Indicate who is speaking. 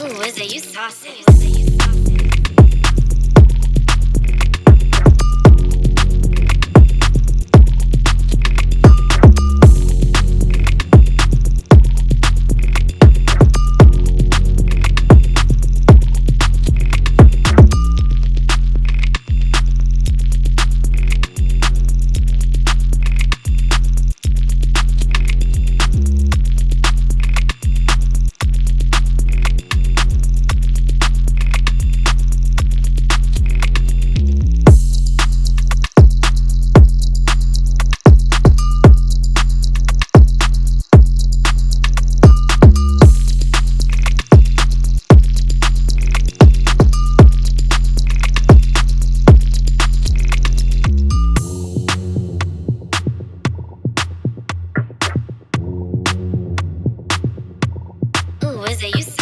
Speaker 1: Ooh, is it you saucy? Cause they used